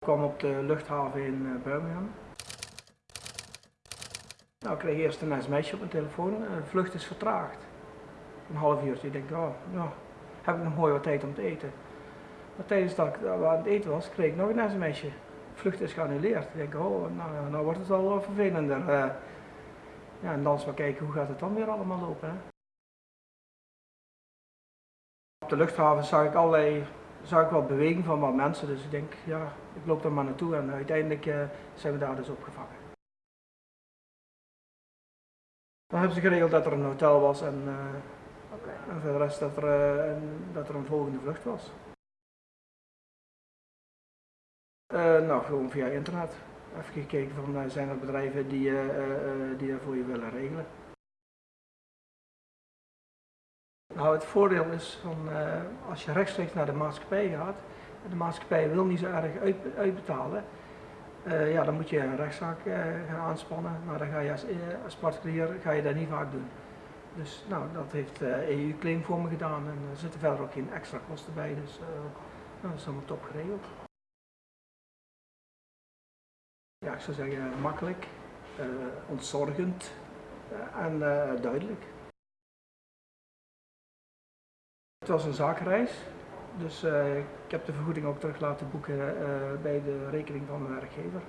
Ik kwam op de luchthaven in eh, Birmingham. Nou, ik kreeg eerst een sms'je op mijn telefoon. eh, De vlucht is vertraagd. Een half uurtje. Ik denk, oh, nou, heb ik nog mooi wat tijd om te eten. Maar tijdens dat ik aan het eten was, kreeg ik nog een sms'je. Vlucht is geannuleerd. Ik denk, oh, nou, nou wordt het wel wat vervelender. eh. ja, en dan eens maar kijken hoe gaat het dan weer allemaal lopen. Hè? Op de luchthaven zag ik allerlei, zag ik wel beweging van wat mensen, dus ik denk, ja, ik loop daar maar naartoe en uiteindelijk eh, zijn we daar dus opgevangen. Dan hebben ze geregeld dat er een hotel was en, eh, en voor de rest dat er, eh, een, dat er een volgende vlucht was. Nou, gewoon via internet. Even gekeken van zijn er bedrijven die, die dat voor je willen regelen. Nou, het voordeel is van eh, als je rechtstreeks naar de maatschappij gaat, en de maatschappij wil niet zo erg uit, uitbetalen, eh, ja, dan moet je een rechtszaak eh, gaan aanspannen, maar dan ga je als, als particulier ga je dat niet vaak doen. Dus nou, dat heeft eh EU Claim voor me gedaan en er zitten verder ook geen extra kosten bij, dus nou, dat is allemaal top geregeld. Ja, ik zou zeggen makkelijk, ontzorgend en duidelijk. Was een zakenreis, dus eh, ik heb de vergoeding ook terug laten boeken eh, bij de rekening van mijn werkgever.